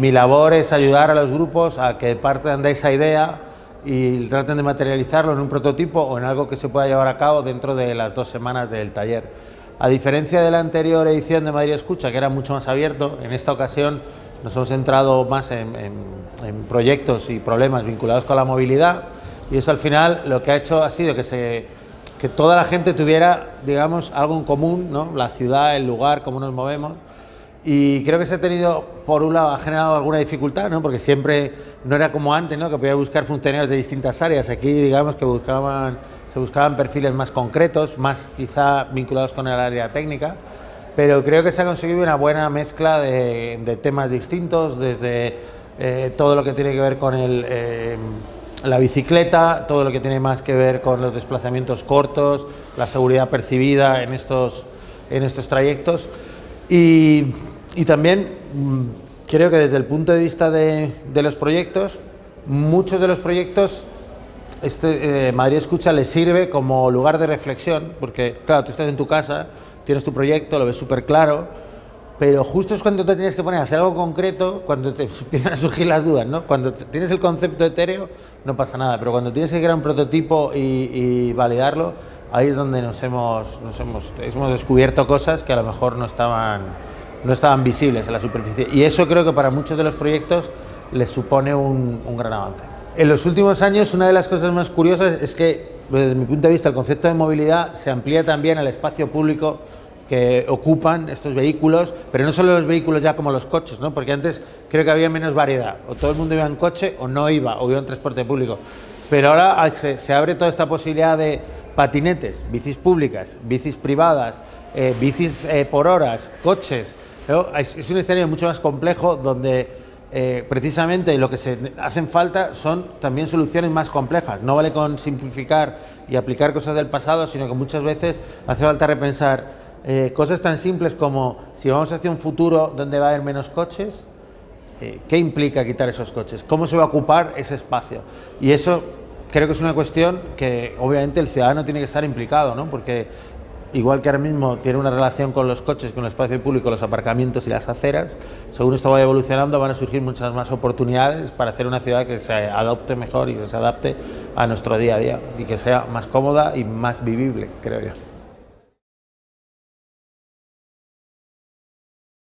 Mi labor es ayudar a los grupos a que partan de esa idea y traten de materializarlo en un prototipo o en algo que se pueda llevar a cabo dentro de las dos semanas del taller. A diferencia de la anterior edición de Madrid Escucha, que era mucho más abierto, en esta ocasión nos hemos centrado más en, proyectos y problemas vinculados con la movilidad y eso al final lo que ha hecho ha sido que, que toda la gente tuviera digamos, algo en común, ¿no? la ciudad, el lugar, cómo nos movemos y creo que se ha tenido, por un lado, ha generado alguna dificultad, ¿no? porque siempre no era como antes, ¿no? que podía buscar funcionarios de distintas áreas. Aquí, digamos, que buscaban, se buscaban perfiles más concretos, más quizá vinculados con el área técnica, pero creo que se ha conseguido una buena mezcla de, temas distintos, desde eh, todo lo que tiene que ver con el, eh, la bicicleta, todo lo que tiene más que ver con los desplazamientos cortos, la seguridad percibida en estos, en estos trayectos. Y, también mm, creo que desde el punto de vista de, los proyectos, muchos de los proyectos este, eh, Madrid Escucha les sirve como lugar de reflexión, porque claro, tú estás en tu casa, tienes tu proyecto, lo ves súper claro, pero justo es cuando te tienes que poner a hacer algo concreto, cuando te empiezan a surgir las dudas, ¿no? Cuando tienes el concepto etéreo no pasa nada, pero cuando tienes que crear un prototipo y validarlo, ahí es donde nos hemos, nos hemos, hemos descubierto cosas que a lo mejor no estaban, no estaban visibles en la superficie. Y eso creo que para muchos de los proyectos les supone un, un gran avance. En los últimos años, una de las cosas más curiosas es que, desde mi punto de vista, el concepto de movilidad se amplía también al espacio público que ocupan estos vehículos, pero no solo los vehículos ya como los coches, ¿no? porque antes creo que había menos variedad, o todo el mundo iba en coche o no iba, o iba en transporte público. Pero ahora se, se abre toda esta posibilidad de patinetes, bicis públicas, bicis privadas, eh, bicis eh, por horas, coches. Es, un escenario mucho más complejo donde eh, precisamente lo que se hacen falta son también soluciones más complejas. No vale con simplificar y aplicar cosas del pasado, sino que muchas veces hace falta repensar cosas tan simples como si vamos hacia un futuro donde va a haber menos coches, ¿qué implica quitar esos coches? ¿Cómo se va a ocupar ese espacio? Y eso creo que es una cuestión que obviamente el ciudadano tiene que estar implicado, ¿no? porque igual que ahora mismo tiene una relación con los coches, con el espacio público, los aparcamientos y las aceras, según esto vaya evolucionando van a surgir muchas más oportunidades para hacer una ciudad que se adopte mejor y que se adapte a nuestro día a día y que sea más cómoda y más vivible, creo yo.